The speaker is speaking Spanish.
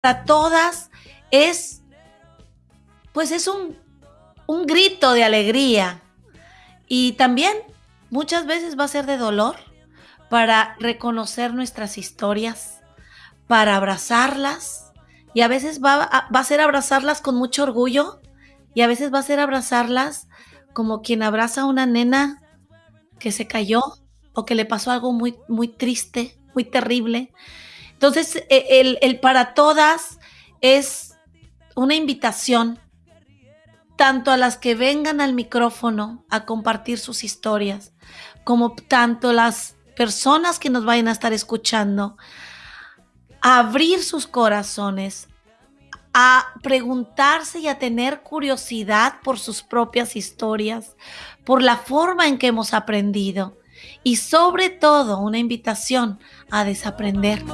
para todas es, pues es un, un grito de alegría. Y también muchas veces va a ser de dolor para reconocer nuestras historias, para abrazarlas. Y a veces va a, va a ser abrazarlas con mucho orgullo y a veces va a ser abrazarlas como quien abraza a una nena que se cayó o que le pasó algo muy, muy triste, muy terrible. Entonces, e, el, para todas es una invitación tanto a las que vengan al micrófono a compartir sus historias, como tanto las personas que nos vayan a estar escuchando, a abrir sus corazones, a preguntarse y a tener curiosidad por sus propias historias, por la forma en que hemos aprendido y sobre todo una invitación a desaprender.